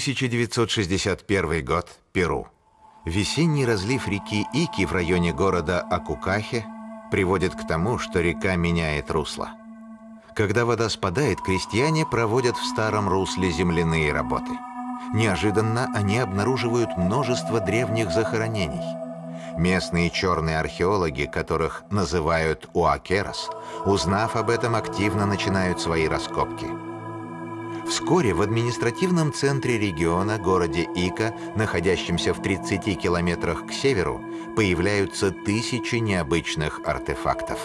1961 год. Перу. Весенний разлив реки Ики в районе города Акукахе приводит к тому, что река меняет русло. Когда вода спадает, крестьяне проводят в старом русле земляные работы. Неожиданно они обнаруживают множество древних захоронений. Местные черные археологи, которых называют уакерос, узнав об этом, активно начинают свои раскопки – Вскоре в административном центре региона, городе Ика, находящемся в 30 километрах к северу, появляются тысячи необычных артефактов.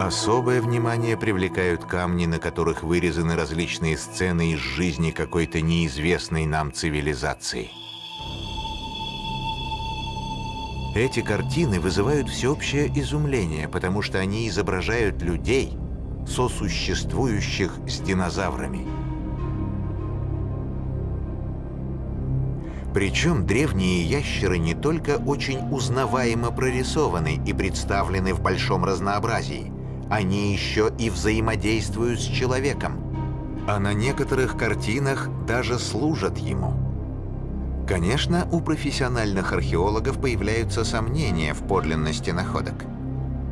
Особое внимание привлекают камни, на которых вырезаны различные сцены из жизни какой-то неизвестной нам цивилизации. Эти картины вызывают всеобщее изумление, потому что они изображают людей – сосуществующих с динозаврами. Причем древние ящеры не только очень узнаваемо прорисованы и представлены в большом разнообразии, они еще и взаимодействуют с человеком, а на некоторых картинах даже служат ему. Конечно, у профессиональных археологов появляются сомнения в подлинности находок –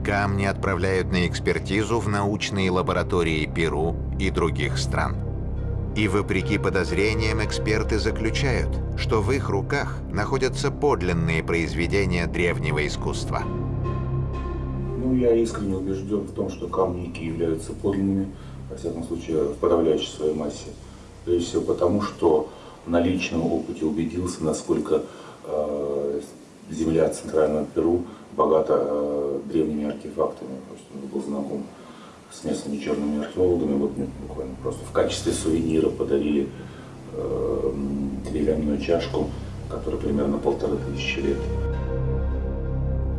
Камни отправляют на экспертизу в научные лаборатории Перу и других стран. И вопреки подозрениям эксперты заключают, что в их руках находятся подлинные произведения древнего искусства. Ну, я искренне убежден в том, что камни Ики являются подлинными, во всяком случае, в подавляющей своей массе. Прежде всего потому, что на личном опыте убедился, насколько э, земля Центрального Перу богата э, древними артефактами. То есть он был знаком с местными черными археологами. Вот мне буквально просто в качестве сувенира подарили э, деревянную чашку, которая примерно полторы тысячи лет.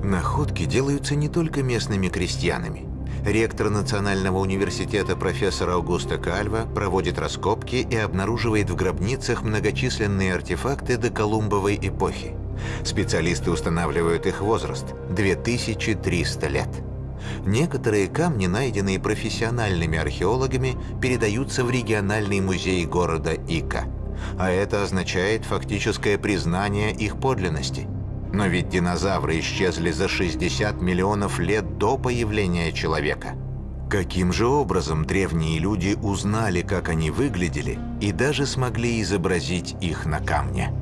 Находки делаются не только местными крестьянами. Ректор Национального университета профессор Аугусто Кальва проводит раскопки и обнаруживает в гробницах многочисленные артефакты до Колумбовой эпохи. Специалисты устанавливают их возраст – 2300 лет. Некоторые камни, найденные профессиональными археологами, передаются в региональный музей города Ика. А это означает фактическое признание их подлинности. Но ведь динозавры исчезли за 60 миллионов лет до появления человека. Каким же образом древние люди узнали, как они выглядели, и даже смогли изобразить их на камне?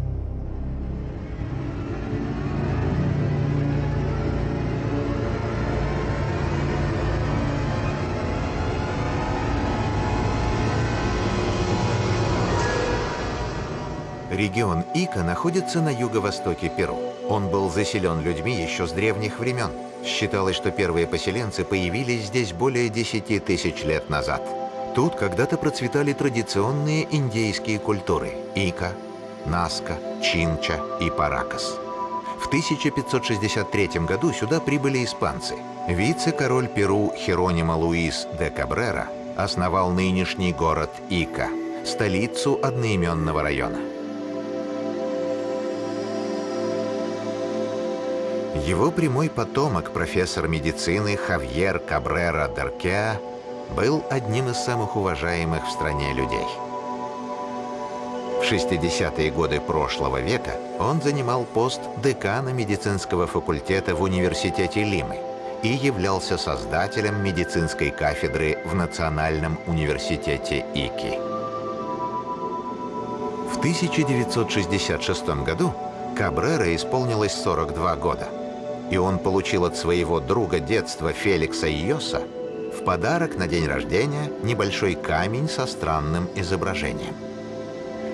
Регион Ика находится на юго-востоке Перу. Он был заселен людьми еще с древних времен. Считалось, что первые поселенцы появились здесь более 10 тысяч лет назад. Тут когда-то процветали традиционные индейские культуры – Ика, Наска, Чинча и Паракас. В 1563 году сюда прибыли испанцы. Вице-король Перу Херонимо Луис де Кабрера основал нынешний город Ика, столицу одноименного района. Его прямой потомок, профессор медицины Хавьер Кабрера Деркеа, был одним из самых уважаемых в стране людей. В 60-е годы прошлого века он занимал пост декана медицинского факультета в университете Лимы и являлся создателем медицинской кафедры в Национальном университете Ики. В 1966 году Кабрера исполнилось 42 года – и он получил от своего друга детства Феликса Йоса в подарок на день рождения небольшой камень со странным изображением.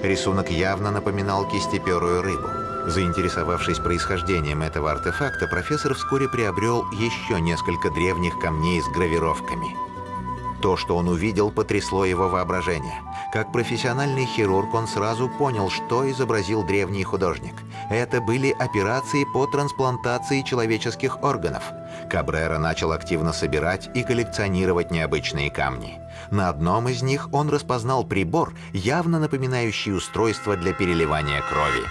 Рисунок явно напоминал кистеперую рыбу. Заинтересовавшись происхождением этого артефакта, профессор вскоре приобрел еще несколько древних камней с гравировками. То, что он увидел, потрясло его воображение. Как профессиональный хирург он сразу понял, что изобразил древний художник – это были операции по трансплантации человеческих органов. Кабрера начал активно собирать и коллекционировать необычные камни. На одном из них он распознал прибор, явно напоминающий устройство для переливания крови.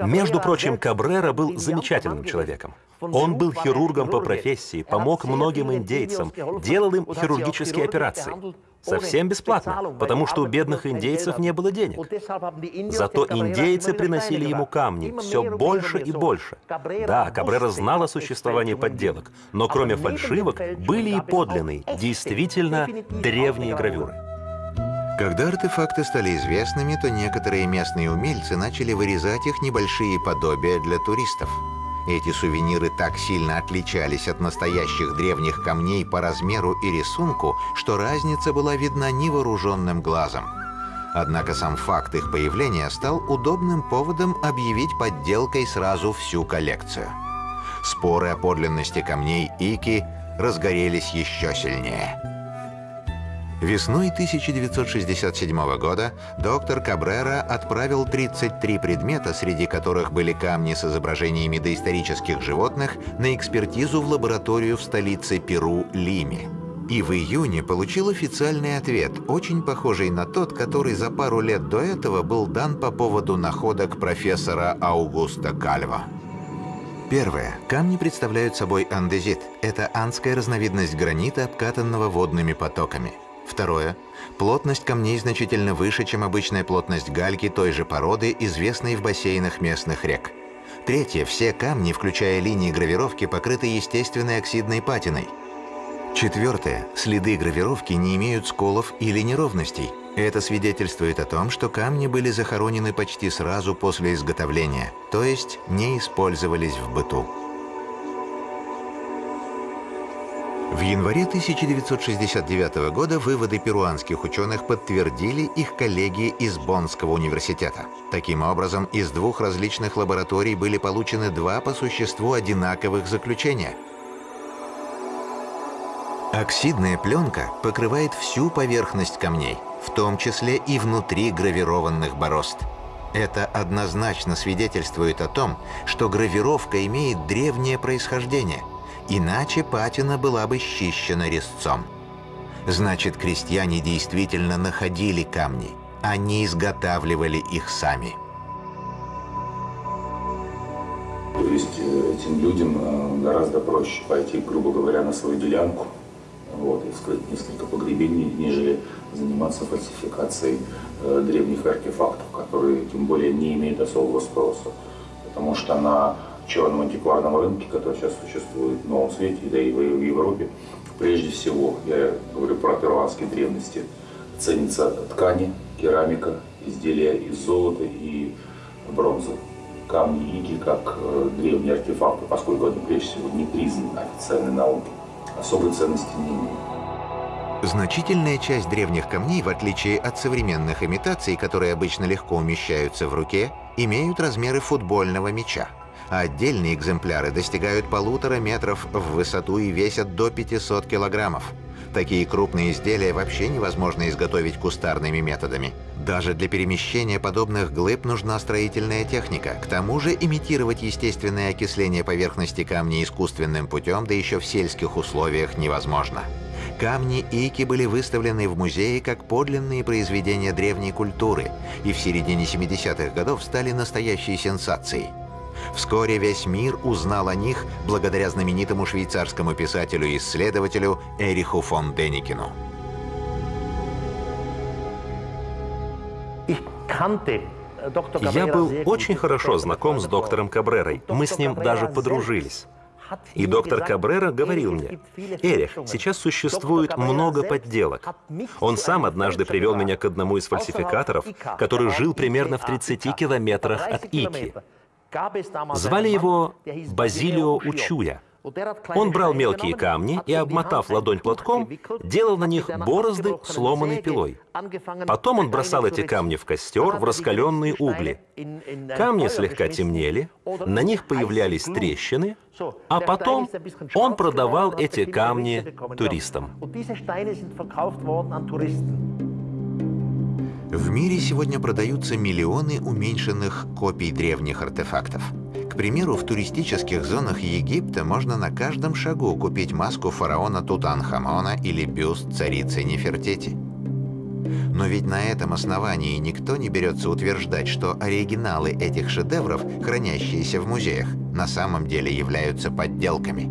Между прочим, Кабрера был замечательным человеком. Он был хирургом по профессии, помог многим индейцам, делал им хирургические операции. Совсем бесплатно, потому что у бедных индейцев не было денег. Зато индейцы приносили ему камни все больше и больше. Да, Кабрера знал о существовании подделок, но кроме фальшивок были и подлинные, действительно древние гравюры. Когда артефакты стали известными, то некоторые местные умельцы начали вырезать их небольшие подобия для туристов. Эти сувениры так сильно отличались от настоящих древних камней по размеру и рисунку, что разница была видна невооруженным глазом. Однако сам факт их появления стал удобным поводом объявить подделкой сразу всю коллекцию. Споры о подлинности камней Ики разгорелись еще сильнее. Весной 1967 года доктор Кабрера отправил 33 предмета, среди которых были камни с изображениями доисторических животных, на экспертизу в лабораторию в столице Перу Лиме. И в июне получил официальный ответ, очень похожий на тот, который за пару лет до этого был дан по поводу находок профессора Аугуста Кальва. Первое. Камни представляют собой андезит. Это андская разновидность гранита, обкатанного водными потоками. Второе. Плотность камней значительно выше, чем обычная плотность гальки той же породы, известной в бассейнах местных рек. Третье. Все камни, включая линии гравировки, покрыты естественной оксидной патиной. Четвертое. Следы гравировки не имеют сколов или неровностей. Это свидетельствует о том, что камни были захоронены почти сразу после изготовления, то есть не использовались в быту. В январе 1969 года выводы перуанских ученых подтвердили их коллеги из Боннского университета. Таким образом, из двух различных лабораторий были получены два по существу одинаковых заключения. Оксидная пленка покрывает всю поверхность камней, в том числе и внутри гравированных борозд. Это однозначно свидетельствует о том, что гравировка имеет древнее происхождение – Иначе патина была бы счищена резцом. Значит, крестьяне действительно находили камни, они изготавливали их сами. То есть э, этим людям э, гораздо проще пойти, грубо говоря, на свою делянку вот, и скрыть несколько погребений, нежели заниматься фальсификацией э, древних артефактов, которые тем более не имеют особого спроса. Потому что на черном антикварном рынке, который сейчас существует в Новом Свете, да и в Европе, прежде всего, я говорю про перуанские древности, ценятся ткани, керамика, изделия из золота и бронзы. Камни иги как э, древние артефакты, поскольку они прежде всего не признаны официальной наукой, особой ценности не имеют. Значительная часть древних камней, в отличие от современных имитаций, которые обычно легко умещаются в руке, имеют размеры футбольного мяча отдельные экземпляры достигают полутора метров в высоту и весят до 500 килограммов. Такие крупные изделия вообще невозможно изготовить кустарными методами. Даже для перемещения подобных глыб нужна строительная техника. К тому же имитировать естественное окисление поверхности камня искусственным путем, да еще в сельских условиях, невозможно. Камни Ики были выставлены в музее как подлинные произведения древней культуры и в середине 70-х годов стали настоящей сенсацией. Вскоре весь мир узнал о них благодаря знаменитому швейцарскому писателю и исследователю Эриху фон Деникину. Я был очень хорошо знаком с доктором Кабрерой. Мы с ним даже подружились. И доктор Кабрера говорил мне, «Эрих, сейчас существует много подделок». Он сам однажды привел меня к одному из фальсификаторов, который жил примерно в 30 километрах от Ики. Звали его Базилио Учуя. Он брал мелкие камни и, обмотав ладонь платком, делал на них борозды, сломанной пилой. Потом он бросал эти камни в костер, в раскаленные угли. Камни слегка темнели, на них появлялись трещины, а потом он продавал эти камни туристам. В мире сегодня продаются миллионы уменьшенных копий древних артефактов. К примеру, в туристических зонах Египта можно на каждом шагу купить маску фараона Тутанхамона или бюст царицы Нефертити. Но ведь на этом основании никто не берется утверждать, что оригиналы этих шедевров, хранящиеся в музеях, на самом деле являются подделками.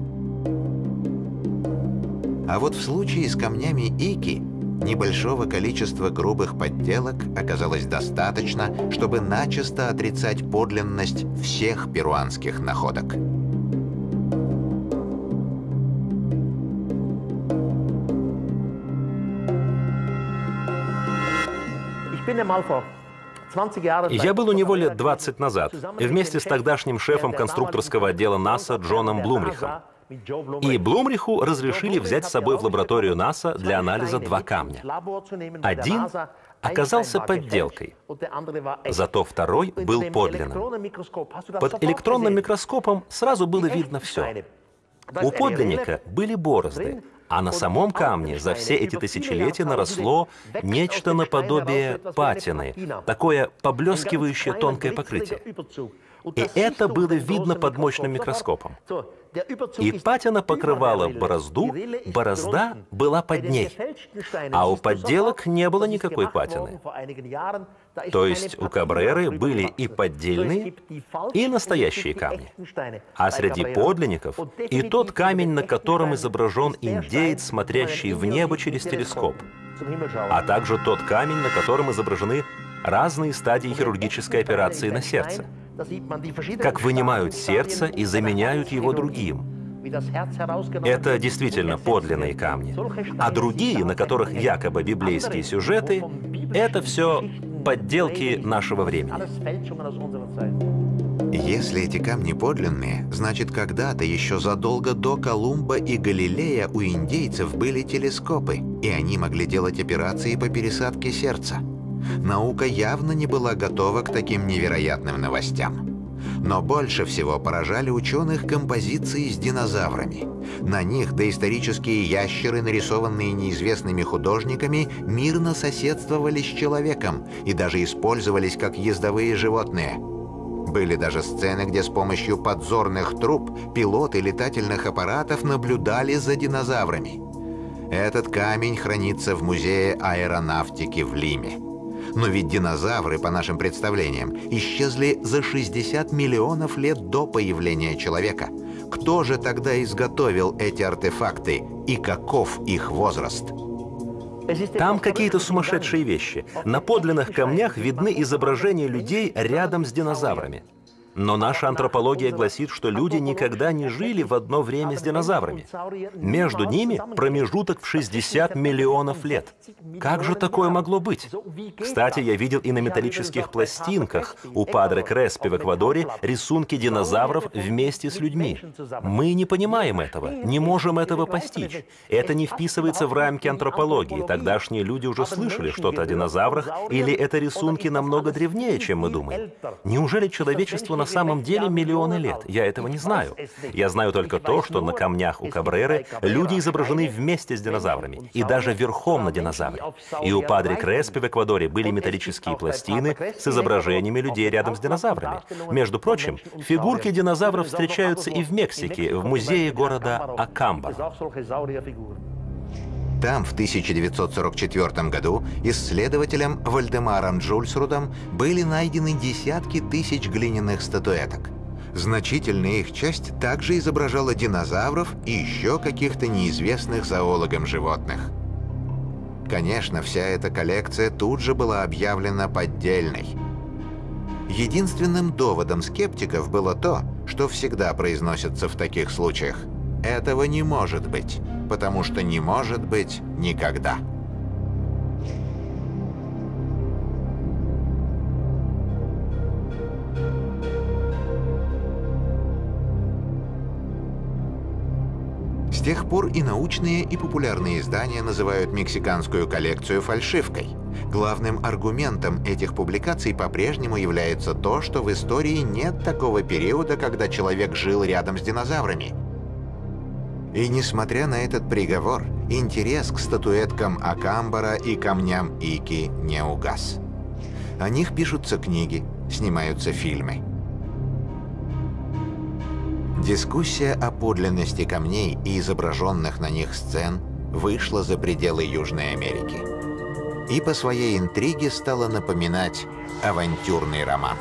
А вот в случае с камнями Ики небольшого количества грубых подделок оказалось достаточно, чтобы начисто отрицать подлинность всех перуанских находок. Я был у него лет 20 назад, вместе с тогдашним шефом конструкторского отдела НАСА Джоном Блумрихом. И Блумриху разрешили взять с собой в лабораторию НАСА для анализа два камня. Один оказался подделкой, зато второй был подлинным. Под электронным микроскопом сразу было видно все. У подлинника были борозды, а на самом камне за все эти тысячелетия наросло нечто наподобие патины, такое поблескивающее тонкое покрытие. И это было видно под мощным микроскопом. И патина покрывала борозду, борозда была под ней. А у подделок не было никакой патины. То есть у Кабреры были и поддельные, и настоящие камни. А среди подлинников и тот камень, на котором изображен индеец, смотрящий в небо через телескоп, а также тот камень, на котором изображены разные стадии хирургической операции на сердце как вынимают сердце и заменяют его другим. Это действительно подлинные камни. А другие, на которых якобы библейские сюжеты, это все подделки нашего времени. Если эти камни подлинные, значит когда-то, еще задолго до Колумба и Галилея, у индейцев были телескопы, и они могли делать операции по пересадке сердца. Наука явно не была готова к таким невероятным новостям. Но больше всего поражали ученых композиции с динозаврами. На них доисторические ящеры, нарисованные неизвестными художниками, мирно соседствовали с человеком и даже использовались как ездовые животные. Были даже сцены, где с помощью подзорных труб пилоты летательных аппаратов наблюдали за динозаврами. Этот камень хранится в Музее аэронавтики в Лиме. Но ведь динозавры, по нашим представлениям, исчезли за 60 миллионов лет до появления человека. Кто же тогда изготовил эти артефакты и каков их возраст? Там какие-то сумасшедшие вещи. На подлинных камнях видны изображения людей рядом с динозаврами. Но наша антропология гласит, что люди никогда не жили в одно время с динозаврами. Между ними промежуток в 60 миллионов лет. Как же такое могло быть? Кстати, я видел и на металлических пластинках у Падре Креспи в Эквадоре рисунки динозавров вместе с людьми. Мы не понимаем этого, не можем этого постичь. Это не вписывается в рамки антропологии. Тогдашние люди уже слышали что-то о динозаврах, или это рисунки намного древнее, чем мы думаем? Неужели человечество на самом деле миллионы лет. Я этого не знаю. Я знаю только то, что на камнях у Кабреры люди изображены вместе с динозаврами, и даже верхом на динозавре. И у Падре Креспи в Эквадоре были металлические пластины с изображениями людей рядом с динозаврами. Между прочим, фигурки динозавров встречаются и в Мексике, в музее города Акамба. Там в 1944 году исследователем Вальдемаром Джульсрудом были найдены десятки тысяч глиняных статуэток. Значительная их часть также изображала динозавров и еще каких-то неизвестных зоологам животных. Конечно, вся эта коллекция тут же была объявлена поддельной. Единственным доводом скептиков было то, что всегда произносится в таких случаях. Этого не может быть потому что не может быть никогда. С тех пор и научные, и популярные издания называют мексиканскую коллекцию фальшивкой. Главным аргументом этих публикаций по-прежнему является то, что в истории нет такого периода, когда человек жил рядом с динозаврами, и несмотря на этот приговор, интерес к статуэткам Акамбара и камням Ики не угас. О них пишутся книги, снимаются фильмы. Дискуссия о подлинности камней и изображенных на них сцен вышла за пределы Южной Америки. и по своей интриге стала напоминать авантюрный роман.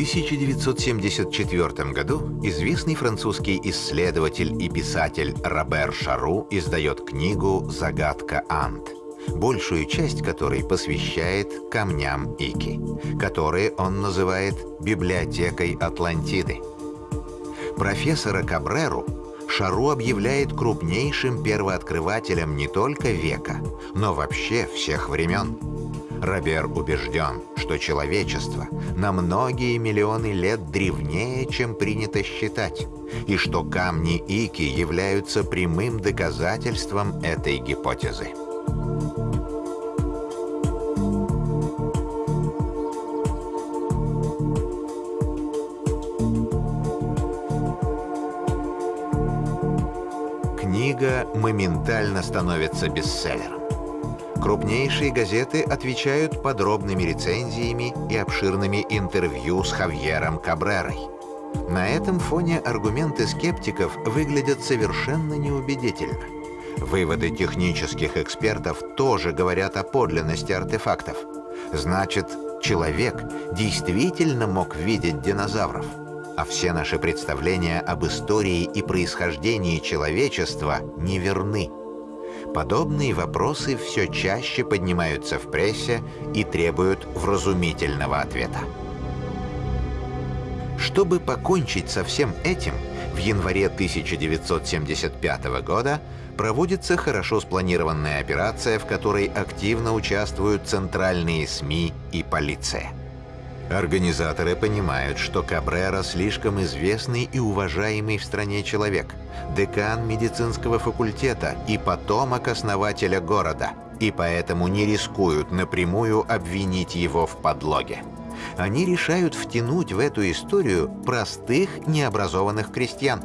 1974 году известный французский исследователь и писатель Робер Шару издает книгу «Загадка Ант», большую часть которой посвящает камням Ики, которые он называет «библиотекой Атлантиды». Профессора Кабреру Шару объявляет крупнейшим первооткрывателем не только века, но вообще всех времен. Робер убежден, что человечество на многие миллионы лет древнее, чем принято считать, и что камни Ики являются прямым доказательством этой гипотезы. Книга моментально становится бестселлером. Крупнейшие газеты отвечают подробными рецензиями и обширными интервью с Хавьером Кабрерой. На этом фоне аргументы скептиков выглядят совершенно неубедительно. Выводы технических экспертов тоже говорят о подлинности артефактов. Значит, человек действительно мог видеть динозавров а все наши представления об истории и происхождении человечества неверны. Подобные вопросы все чаще поднимаются в прессе и требуют вразумительного ответа. Чтобы покончить со всем этим, в январе 1975 года проводится хорошо спланированная операция, в которой активно участвуют центральные СМИ и полиция. Организаторы понимают, что Кабрера слишком известный и уважаемый в стране человек, декан медицинского факультета и потомок основателя города, и поэтому не рискуют напрямую обвинить его в подлоге. Они решают втянуть в эту историю простых необразованных крестьян.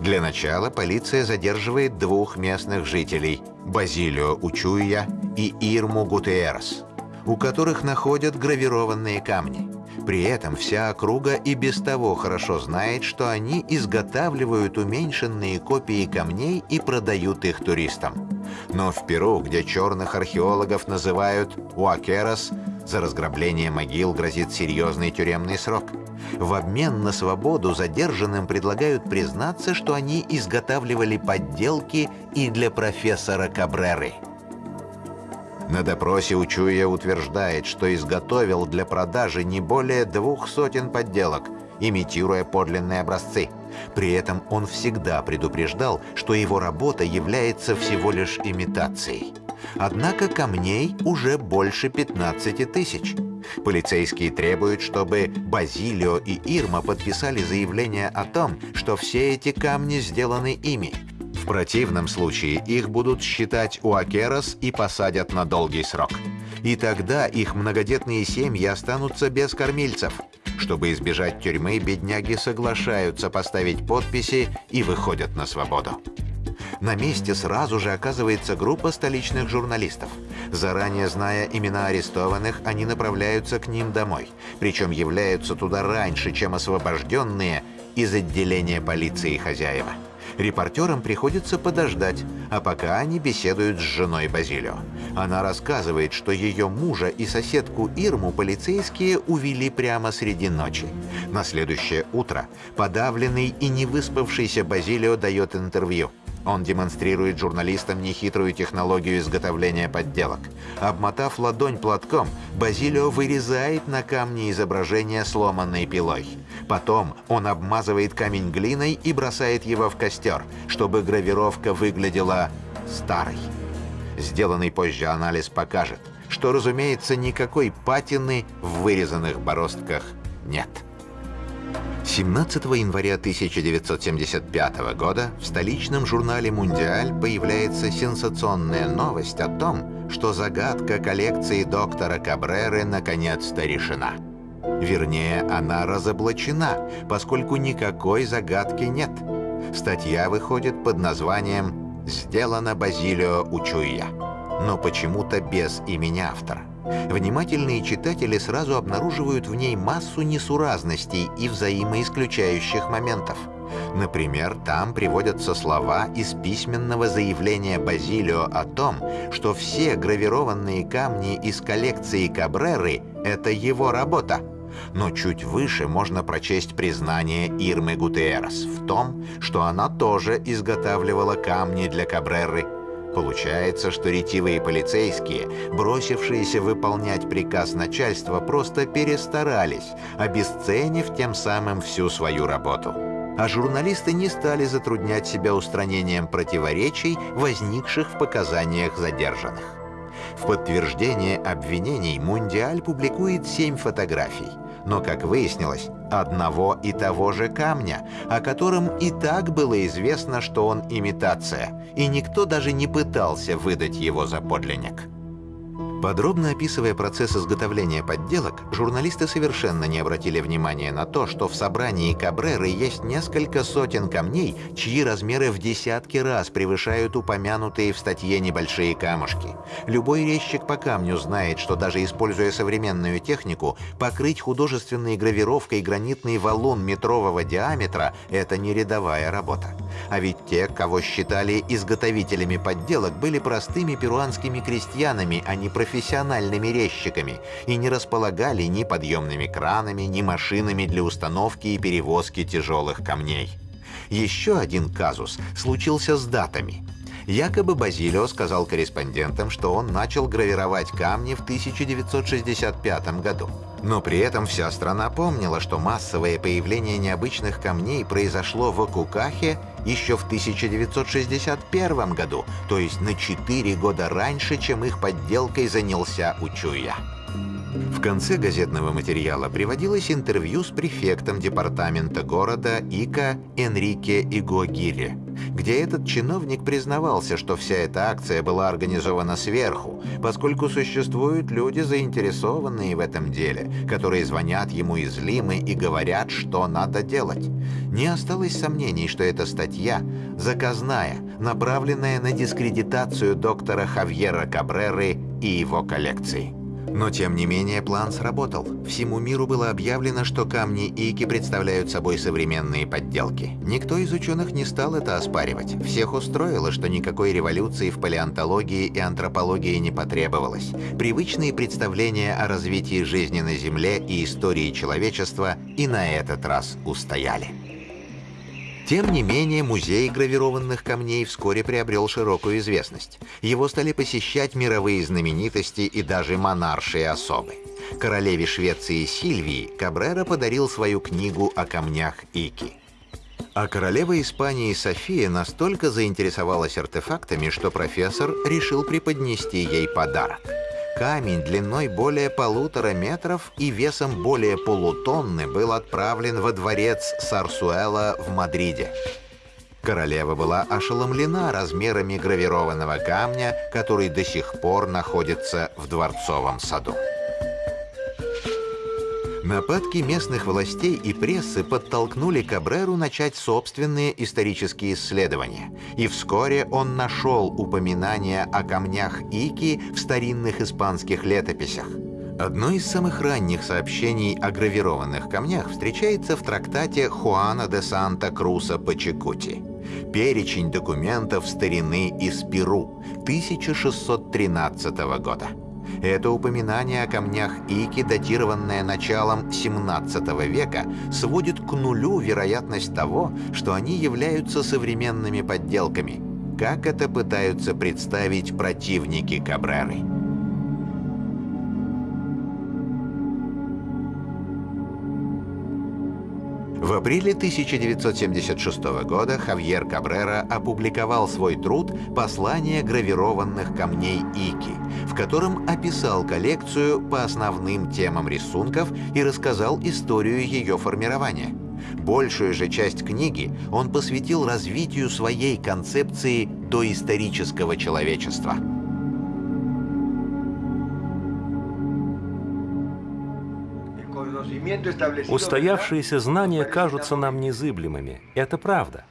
Для начала полиция задерживает двух местных жителей – Базилио Учуя и Ирму Гутиерс, у которых находят гравированные камни – при этом вся округа и без того хорошо знает, что они изготавливают уменьшенные копии камней и продают их туристам. Но в Перу, где черных археологов называют «уакерос», за разграбление могил грозит серьезный тюремный срок. В обмен на свободу задержанным предлагают признаться, что они изготавливали подделки и для профессора Кабреры – на допросе Учуя утверждает, что изготовил для продажи не более двух сотен подделок, имитируя подлинные образцы. При этом он всегда предупреждал, что его работа является всего лишь имитацией. Однако камней уже больше 15 тысяч. Полицейские требуют, чтобы Базилио и Ирма подписали заявление о том, что все эти камни сделаны ими. В противном случае их будут считать уакерос и посадят на долгий срок. И тогда их многодетные семьи останутся без кормильцев. Чтобы избежать тюрьмы, бедняги соглашаются поставить подписи и выходят на свободу. На месте сразу же оказывается группа столичных журналистов. Заранее зная имена арестованных, они направляются к ним домой. Причем являются туда раньше, чем освобожденные из отделения полиции хозяева. Репортерам приходится подождать, а пока они беседуют с женой Базилио. Она рассказывает, что ее мужа и соседку Ирму полицейские увели прямо среди ночи. На следующее утро подавленный и не выспавшийся Базилио дает интервью. Он демонстрирует журналистам нехитрую технологию изготовления подделок. Обмотав ладонь платком, Базилио вырезает на камне изображение сломанной пилой. Потом он обмазывает камень глиной и бросает его в костер, чтобы гравировка выглядела старой. Сделанный позже анализ покажет, что, разумеется, никакой патины в вырезанных бороздках нет. 17 января 1975 года в столичном журнале «Мундиаль» появляется сенсационная новость о том, что загадка коллекции доктора Кабреры наконец-то решена. Вернее, она разоблачена, поскольку никакой загадки нет. Статья выходит под названием «Сделано Базилио Учуя», но почему-то без имени автора. внимательные читатели сразу обнаруживают в ней массу несуразностей и взаимоисключающих моментов. Например, там приводятся слова из письменного заявления Базилио о том, что все гравированные камни из коллекции Кабреры — это его работа. Но чуть выше можно прочесть признание Ирмы Гутерас в том, что она тоже изготавливала камни для Кабреры — Получается, что ретивые полицейские, бросившиеся выполнять приказ начальства, просто перестарались, обесценив тем самым всю свою работу. А журналисты не стали затруднять себя устранением противоречий, возникших в показаниях задержанных. В подтверждение обвинений «Мундиаль» публикует семь фотографий – но, как выяснилось, одного и того же камня, о котором и так было известно, что он имитация, и никто даже не пытался выдать его за подлинник. Подробно описывая процесс изготовления подделок, журналисты совершенно не обратили внимания на то, что в собрании Кабреры есть несколько сотен камней, чьи размеры в десятки раз превышают упомянутые в статье небольшие камушки. Любой резчик по камню знает, что даже используя современную технику, покрыть художественной гравировкой гранитный валун метрового диаметра – это не рядовая работа. А ведь те, кого считали изготовителями подделок, были простыми перуанскими крестьянами, а не профессионалами профессиональными резчиками и не располагали ни подъемными кранами, ни машинами для установки и перевозки тяжелых камней. Еще один казус случился с датами. Якобы Базилио сказал корреспондентам, что он начал гравировать камни в 1965 году. Но при этом вся страна помнила, что массовое появление необычных камней произошло в Акукахе еще в 1961 году, то есть на 4 года раньше, чем их подделкой занялся Учуя. В конце газетного материала приводилось интервью с префектом департамента города Ика Энрике Игогири, где этот чиновник признавался, что вся эта акция была организована сверху, поскольку существуют люди, заинтересованные в этом деле, которые звонят ему из Лимы и говорят, что надо делать. Не осталось сомнений, что эта статья заказная, направленная на дискредитацию доктора Хавьера Кабреры и его коллекции. Но тем не менее план сработал. Всему миру было объявлено, что камни Ики представляют собой современные подделки. Никто из ученых не стал это оспаривать. Всех устроило, что никакой революции в палеонтологии и антропологии не потребовалось. Привычные представления о развитии жизни на Земле и истории человечества и на этот раз устояли. Тем не менее, музей гравированных камней вскоре приобрел широкую известность. Его стали посещать мировые знаменитости и даже монаршие особы. Королеве Швеции Сильвии Кабрера подарил свою книгу о камнях Ики. А королева Испании София настолько заинтересовалась артефактами, что профессор решил преподнести ей подарок – Камень длиной более полутора метров и весом более полутонны был отправлен во дворец Сарсуэла в Мадриде. Королева была ошеломлена размерами гравированного камня, который до сих пор находится в дворцовом саду. Нападки местных властей и прессы подтолкнули Кабреру начать собственные исторические исследования, и вскоре он нашел упоминания о камнях Ики в старинных испанских летописях. Одно из самых ранних сообщений о гравированных камнях встречается в трактате Хуана де Санта-Круса Пачекути. Перечень документов старины из Перу 1613 года. Это упоминание о камнях Ики, датированное началом 17 века, сводит к нулю вероятность того, что они являются современными подделками, как это пытаются представить противники Кабреры. В апреле 1976 года Хавьер Кабрера опубликовал свой труд «Послание гравированных камней Ики», в котором описал коллекцию по основным темам рисунков и рассказал историю ее формирования. Большую же часть книги он посвятил развитию своей концепции доисторического человечества – Устоявшиеся знания кажутся нам незыблемыми. Это правда.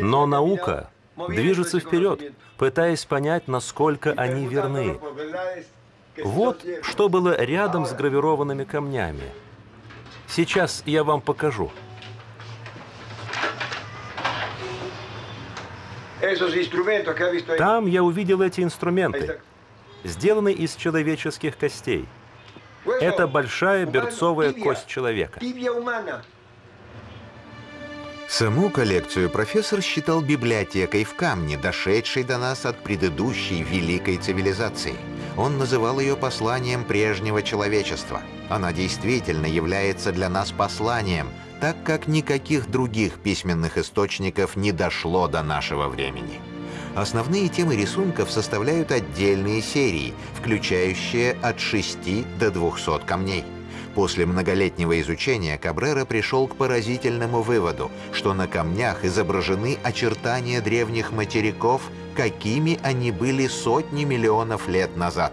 Но наука движется вперед, пытаясь понять, насколько они верны. Вот что было рядом с гравированными камнями. Сейчас я вам покажу. Там я увидел эти инструменты, сделанные из человеческих костей. Это большая берцовая кость человека. Саму коллекцию профессор считал библиотекой в камне, дошедшей до нас от предыдущей великой цивилизации. Он называл ее посланием прежнего человечества. Она действительно является для нас посланием, так как никаких других письменных источников не дошло до нашего времени. Основные темы рисунков составляют отдельные серии, включающие от 6 до 200 камней. После многолетнего изучения Кабрера пришел к поразительному выводу, что на камнях изображены очертания древних материков, какими они были сотни миллионов лет назад.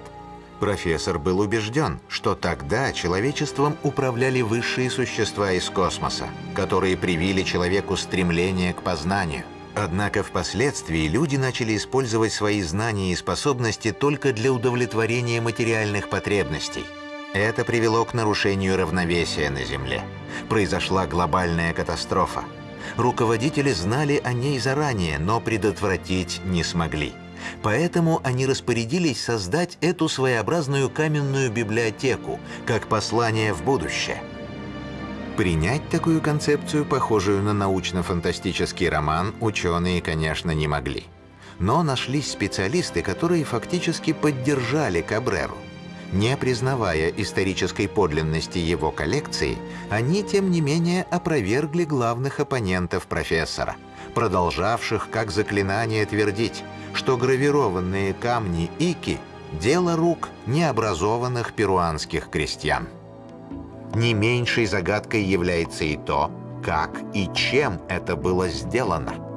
Профессор был убежден, что тогда человечеством управляли высшие существа из космоса, которые привили человеку стремление к познанию. Однако впоследствии люди начали использовать свои знания и способности только для удовлетворения материальных потребностей – это привело к нарушению равновесия на Земле. Произошла глобальная катастрофа. Руководители знали о ней заранее, но предотвратить не смогли. Поэтому они распорядились создать эту своеобразную каменную библиотеку, как послание в будущее. Принять такую концепцию, похожую на научно-фантастический роман, ученые, конечно, не могли. Но нашлись специалисты, которые фактически поддержали Кабреру – не признавая исторической подлинности его коллекции, они, тем не менее, опровергли главных оппонентов профессора, продолжавших как заклинание твердить, что гравированные камни Ики – дело рук необразованных перуанских крестьян. Не меньшей загадкой является и то, как и чем это было сделано –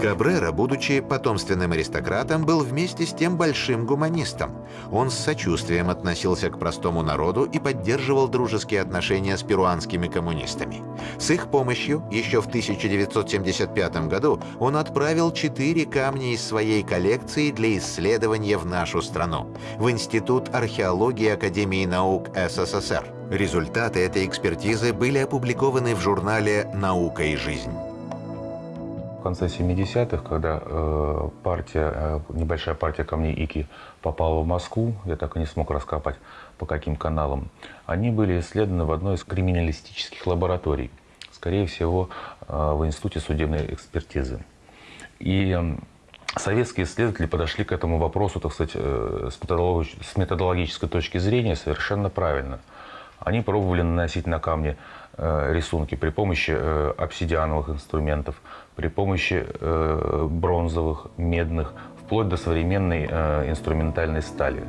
Кабрера, будучи потомственным аристократом, был вместе с тем большим гуманистом. Он с сочувствием относился к простому народу и поддерживал дружеские отношения с перуанскими коммунистами. С их помощью еще в 1975 году он отправил четыре камня из своей коллекции для исследования в нашу страну, в Институт археологии Академии наук СССР. Результаты этой экспертизы были опубликованы в журнале «Наука и жизнь» конце 70-х, когда э, партия, э, небольшая партия камней Ики попала в Москву, я так и не смог раскопать по каким каналам, они были исследованы в одной из криминалистических лабораторий, скорее всего, э, в Институте судебной экспертизы. И э, советские исследователи подошли к этому вопросу, так сказать, э, с, методологи с методологической точки зрения совершенно правильно. Они пробовали наносить на камни э, рисунки при помощи э, обсидиановых инструментов, при помощи э, бронзовых, медных, вплоть до современной э, инструментальной стали.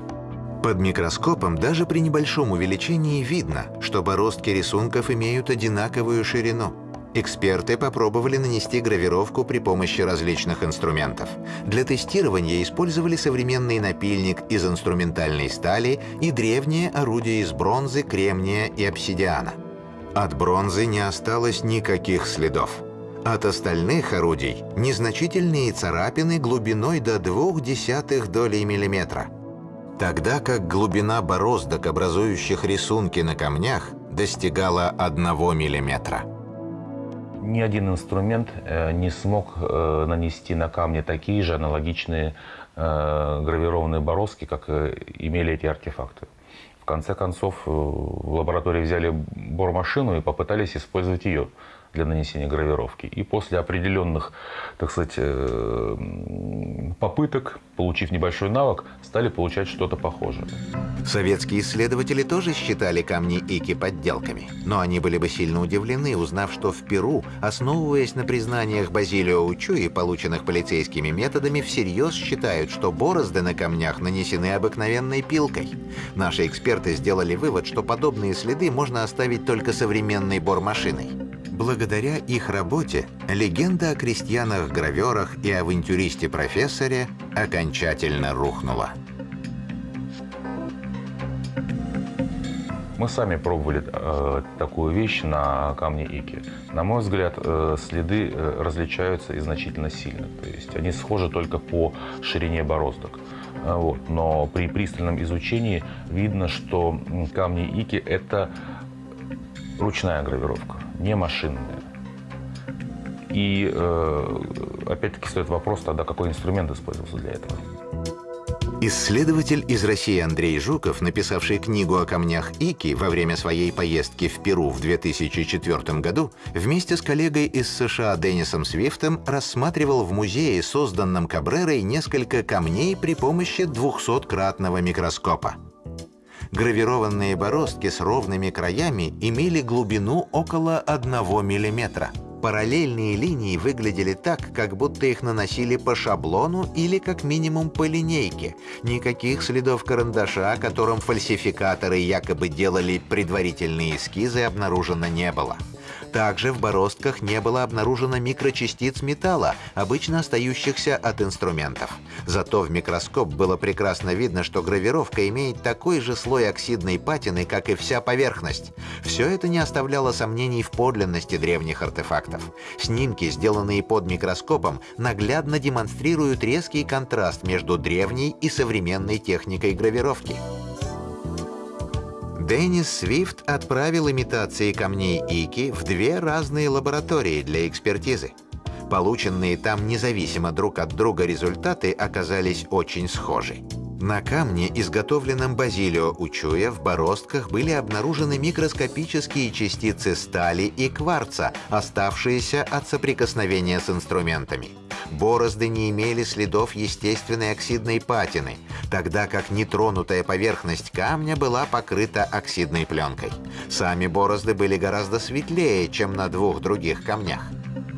Под микроскопом даже при небольшом увеличении видно, что бороздки рисунков имеют одинаковую ширину. Эксперты попробовали нанести гравировку при помощи различных инструментов. Для тестирования использовали современный напильник из инструментальной стали и древнее орудие из бронзы, кремния и обсидиана. От бронзы не осталось никаких следов. От остальных орудий незначительные царапины глубиной до двух десятых долей миллиметра. Тогда как глубина бороздок, образующих рисунки на камнях, достигала одного миллиметра. Ни один инструмент э, не смог э, нанести на камни такие же аналогичные э, гравированные бороздки, как имели эти артефакты. В конце концов, в лаборатории взяли бормашину и попытались использовать ее для нанесения гравировки. И после определенных, так сказать, э, попыток, получив небольшой навык, стали получать что-то похожее. Советские исследователи тоже считали камни Ики подделками. Но они были бы сильно удивлены, узнав, что в Перу, основываясь на признаниях Базилио Учуи, полученных полицейскими методами, всерьез считают, что борозды на камнях нанесены обыкновенной пилкой. Наши эксперты сделали вывод, что подобные следы можно оставить только современной бормашиной. Благодаря их работе легенда о крестьянах-граверах и авантюристе-профессоре окончательно рухнула. Мы сами пробовали э, такую вещь на камне Ики. На мой взгляд, э, следы э, различаются и значительно сильно. То есть они схожи только по ширине бороздок. Вот. Но при пристальном изучении видно, что камни Ики – это ручная гравировка, не машинная. И э, опять-таки стоит вопрос тогда, какой инструмент использовался для этого. Исследователь из России Андрей Жуков, написавший книгу о камнях Ики во время своей поездки в Перу в 2004 году, вместе с коллегой из США Деннисом Свифтом рассматривал в музее, созданном Кабрерой, несколько камней при помощи 200-кратного микроскопа. Гравированные бороздки с ровными краями имели глубину около 1 миллиметра – Параллельные линии выглядели так, как будто их наносили по шаблону или как минимум по линейке. Никаких следов карандаша, которым фальсификаторы якобы делали предварительные эскизы, обнаружено не было. Также в бороздках не было обнаружено микрочастиц металла, обычно остающихся от инструментов. Зато в микроскоп было прекрасно видно, что гравировка имеет такой же слой оксидной патины, как и вся поверхность. Все это не оставляло сомнений в подлинности древних артефактов. Снимки, сделанные под микроскопом, наглядно демонстрируют резкий контраст между древней и современной техникой гравировки. Деннис Свифт отправил имитации камней Ики в две разные лаборатории для экспертизы. Полученные там независимо друг от друга результаты оказались очень схожи. На камне, изготовленном Базилио Учуя, в бороздках были обнаружены микроскопические частицы стали и кварца, оставшиеся от соприкосновения с инструментами. Борозды не имели следов естественной оксидной патины, тогда как нетронутая поверхность камня была покрыта оксидной пленкой. Сами борозды были гораздо светлее, чем на двух других камнях.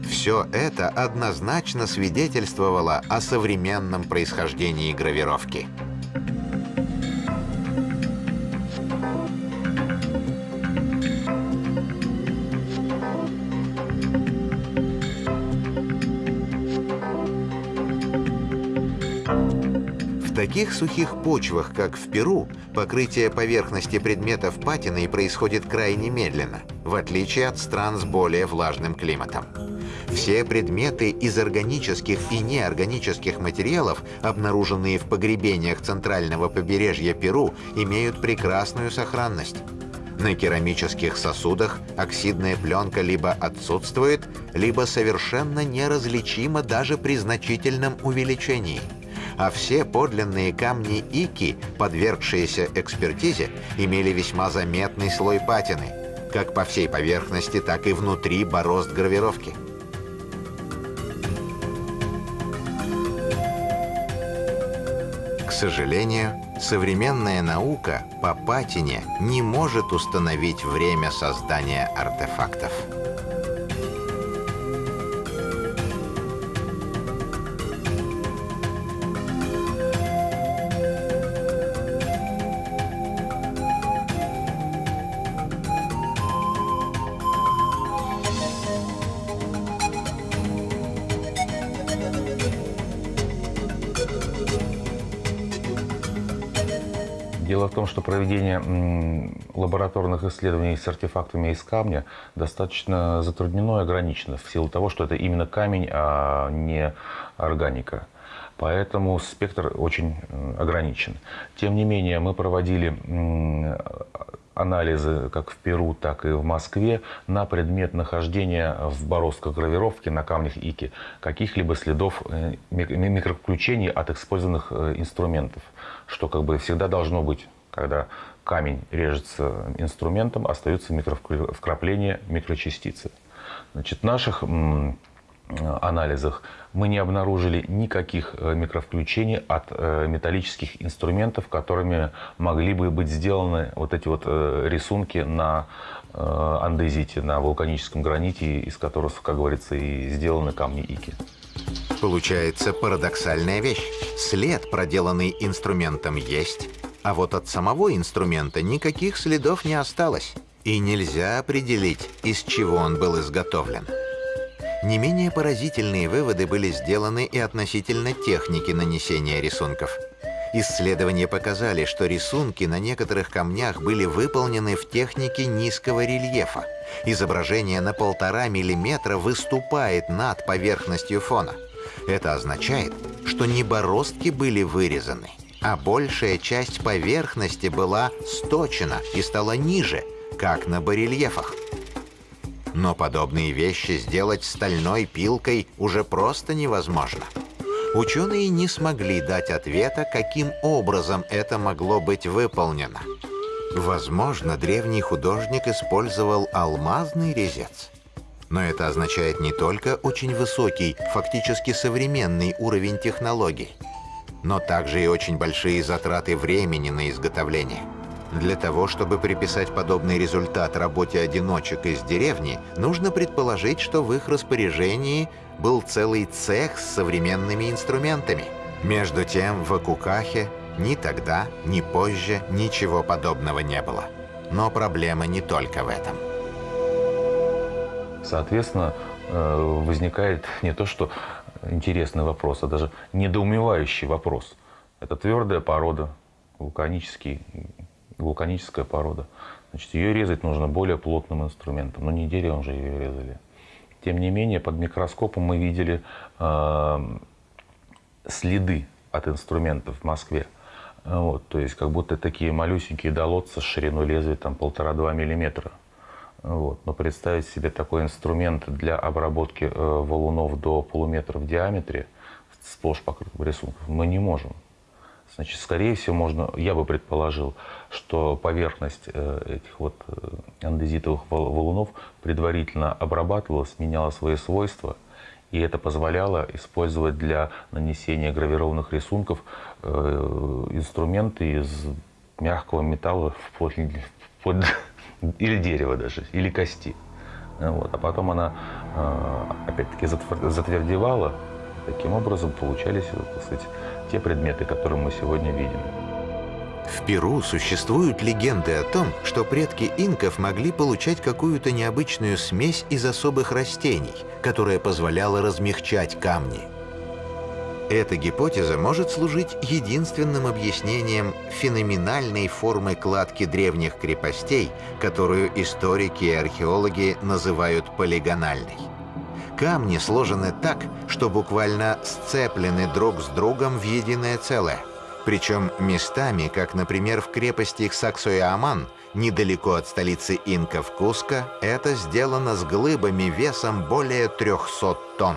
Все это однозначно свидетельствовало о современном происхождении гравировки. Таких сухих почвах, как в Перу, покрытие поверхности предметов патиной происходит крайне медленно, в отличие от стран с более влажным климатом. Все предметы из органических и неорганических материалов, обнаруженные в погребениях центрального побережья Перу, имеют прекрасную сохранность. На керамических сосудах оксидная пленка либо отсутствует, либо совершенно неразличима даже при значительном увеличении – а все подлинные камни Ики, подвергшиеся экспертизе, имели весьма заметный слой патины, как по всей поверхности, так и внутри борозд гравировки. К сожалению, современная наука по патине не может установить время создания артефактов. Проведение лабораторных исследований с артефактами из камня достаточно затруднено и ограничено в силу того, что это именно камень, а не органика. Поэтому спектр очень ограничен. Тем не менее, мы проводили анализы как в Перу, так и в Москве на предмет нахождения в бороздках гравировки на камнях Ики каких-либо следов э, микроключений от использованных э, инструментов, что как бы всегда должно быть, когда камень режется инструментом, остаются микровкрапления, микрочастицы. Значит, наших анализах мы не обнаружили никаких э, микровключений от э, металлических инструментов, которыми могли бы быть сделаны вот эти вот э, рисунки на андезите, на вулканическом граните, из которых, как говорится, и сделаны камни Ики. Получается парадоксальная вещь. След, проделанный инструментом, есть, а вот от самого инструмента никаких следов не осталось. И нельзя определить, из чего он был изготовлен. Не менее поразительные выводы были сделаны и относительно техники нанесения рисунков. Исследования показали, что рисунки на некоторых камнях были выполнены в технике низкого рельефа. Изображение на полтора миллиметра выступает над поверхностью фона. Это означает, что не бороздки были вырезаны, а большая часть поверхности была сточена и стала ниже, как на барельефах. Но подобные вещи сделать стальной пилкой уже просто невозможно. Ученые не смогли дать ответа, каким образом это могло быть выполнено. Возможно, древний художник использовал алмазный резец. Но это означает не только очень высокий, фактически современный уровень технологий, но также и очень большие затраты времени на изготовление. Для того, чтобы приписать подобный результат работе одиночек из деревни, нужно предположить, что в их распоряжении был целый цех с современными инструментами. Между тем, в Акукахе ни тогда, ни позже ничего подобного не было. Но проблема не только в этом. Соответственно, э, возникает не то, что интересный вопрос, а даже недоумевающий вопрос. Это твердая порода, вулканический, вулканическая порода. Значит, ее резать нужно более плотным инструментом. Но не деревом же ее резали. Тем не менее, под микроскопом мы видели э, следы от инструментов в Москве. Вот, то есть как будто такие малюсенькие долотца с шириной лезвия там полтора-два миллиметра. Вот. Но представить себе такой инструмент для обработки э, валунов до полуметра в диаметре, сплошь покрытым рисунком, мы не можем. Значит, скорее всего, можно, я бы предположил, что поверхность э, этих вот э, андезитовых валунов предварительно обрабатывалась, меняла свои свойства – и это позволяло использовать для нанесения гравированных рисунков э, инструменты из мягкого металла вплоть, вплоть или дерева даже, или кости. Вот. А потом она э, опять-таки затвердевала. Таким образом получались так сказать, те предметы, которые мы сегодня видим. В Перу существуют легенды о том, что предки инков могли получать какую-то необычную смесь из особых растений, которая позволяла размягчать камни. Эта гипотеза может служить единственным объяснением феноменальной формы кладки древних крепостей, которую историки и археологи называют полигональной. Камни сложены так, что буквально сцеплены друг с другом в единое целое – причем местами, как, например, в крепости Саксоя-Аман, недалеко от столицы инков Куска, это сделано с глыбами весом более 300 тонн.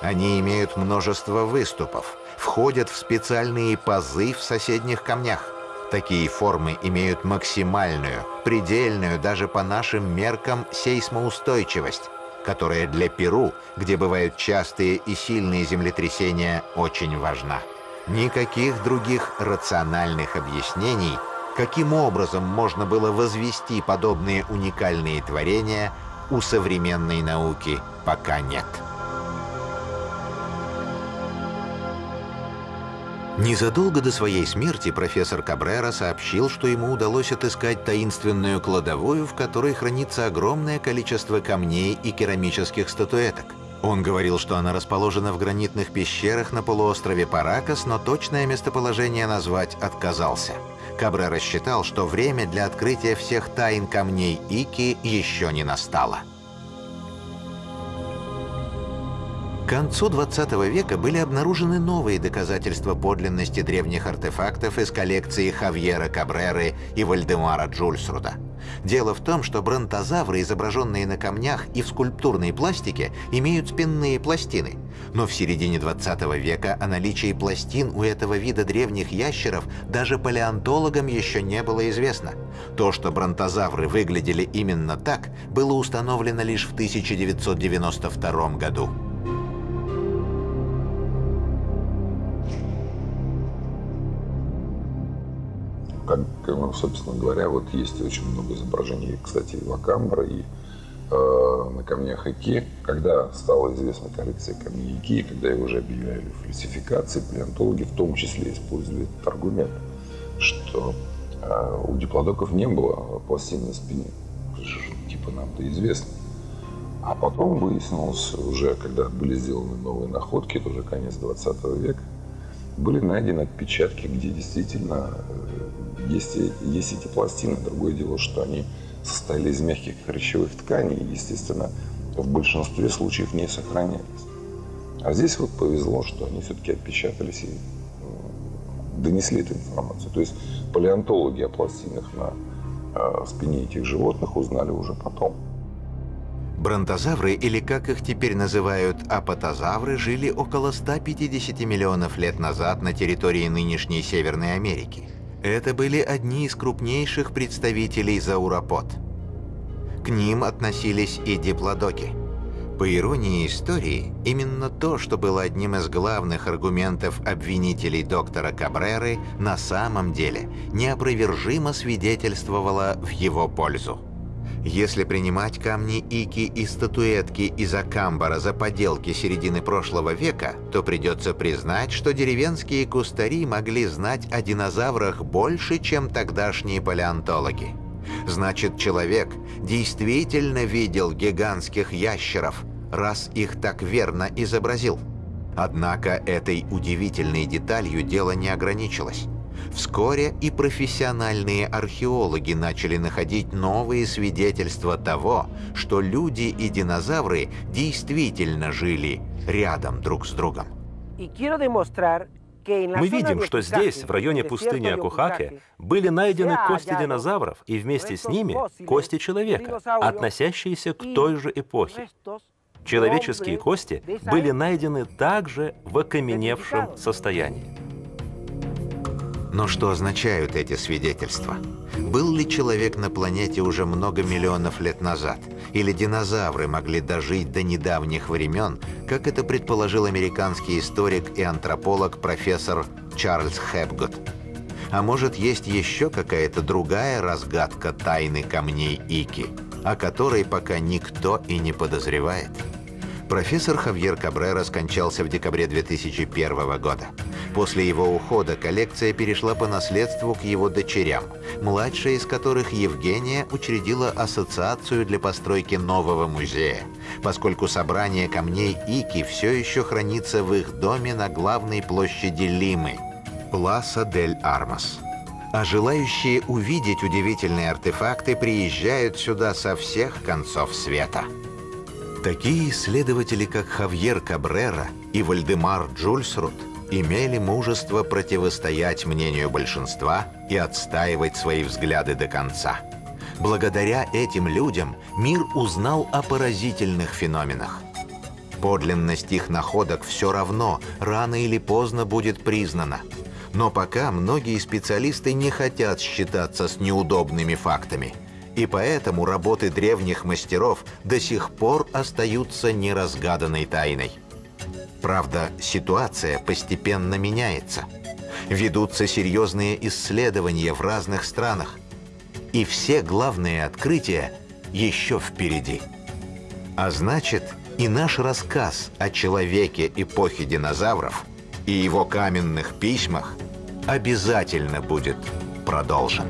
Они имеют множество выступов, входят в специальные пазы в соседних камнях. Такие формы имеют максимальную, предельную даже по нашим меркам сейсмоустойчивость, которая для Перу, где бывают частые и сильные землетрясения, очень важна. Никаких других рациональных объяснений, каким образом можно было возвести подобные уникальные творения, у современной науки пока нет. Незадолго до своей смерти профессор Кабрера сообщил, что ему удалось отыскать таинственную кладовую, в которой хранится огромное количество камней и керамических статуэток. Он говорил, что она расположена в гранитных пещерах на полуострове Паракас, но точное местоположение назвать отказался. Кабре рассчитал, что время для открытия всех тайн камней Ики еще не настало. К концу 20 века были обнаружены новые доказательства подлинности древних артефактов из коллекции Хавьера Кабреры и Вальдемара Джульсруда. Дело в том, что бронтозавры, изображенные на камнях и в скульптурной пластике, имеют спинные пластины. Но в середине 20 века о наличии пластин у этого вида древних ящеров даже палеонтологам еще не было известно. То, что бронтозавры выглядели именно так, было установлено лишь в 1992 году. Как, ну, собственно говоря, вот есть очень много изображений, кстати, и Вакамбра, и э, на камнях Ики. Когда стала известна коллекция камней Ики, когда его уже объявляли фальсификации, палеонтологи в том числе использовали этот аргумент, что э, у диплодоков не было пластин на спине. Типа нам-то известно. А потом выяснилось уже, когда были сделаны новые находки, это уже конец 20 века, были найдены отпечатки, где действительно э, есть, есть эти пластины. Другое дело, что они состояли из мягких хрящевых тканей естественно, в большинстве случаев не сохранялись. А здесь вот повезло, что они все-таки отпечатались и донесли эту информацию. То есть палеонтологи о пластинах на э, спине этих животных узнали уже потом. Бронтозавры, или как их теперь называют апатозавры, жили около 150 миллионов лет назад на территории нынешней Северной Америки. Это были одни из крупнейших представителей зауропод. К ним относились и диплодоки – по иронии истории, именно то, что было одним из главных аргументов обвинителей доктора Кабреры, на самом деле неопровержимо свидетельствовало в его пользу. Если принимать камни Ики и статуэтки из Акамбара за поделки середины прошлого века, то придется признать, что деревенские кустари могли знать о динозаврах больше, чем тогдашние палеонтологи. Значит, человек действительно видел гигантских ящеров, раз их так верно изобразил. Однако этой удивительной деталью дело не ограничилось. Вскоре и профессиональные археологи начали находить новые свидетельства того, что люди и динозавры действительно жили рядом друг с другом. Мы видим, что здесь, в районе пустыни Акухаке, были найдены кости динозавров и вместе с ними кости человека, относящиеся к той же эпохе. Человеческие кости были найдены также в окаменевшем состоянии. Но что означают эти свидетельства? Был ли человек на планете уже много миллионов лет назад? Или динозавры могли дожить до недавних времен, как это предположил американский историк и антрополог профессор Чарльз Хэпгот? А может, есть еще какая-то другая разгадка тайны камней Ики, о которой пока никто и не подозревает? Профессор Хавьер Кабрера скончался в декабре 2001 года. После его ухода коллекция перешла по наследству к его дочерям, младшая из которых Евгения учредила ассоциацию для постройки нового музея, поскольку собрание камней Ики все еще хранится в их доме на главной площади Лимы – Пласа дель Армас. А желающие увидеть удивительные артефакты приезжают сюда со всех концов света. Такие исследователи, как Хавьер Кабрера и Вальдемар Джульсрут – имели мужество противостоять мнению большинства и отстаивать свои взгляды до конца. Благодаря этим людям мир узнал о поразительных феноменах. Подлинность их находок все равно рано или поздно будет признана. Но пока многие специалисты не хотят считаться с неудобными фактами. И поэтому работы древних мастеров до сих пор остаются неразгаданной тайной. Правда, ситуация постепенно меняется. Ведутся серьезные исследования в разных странах. И все главные открытия еще впереди. А значит, и наш рассказ о человеке эпохи динозавров и его каменных письмах обязательно будет продолжен.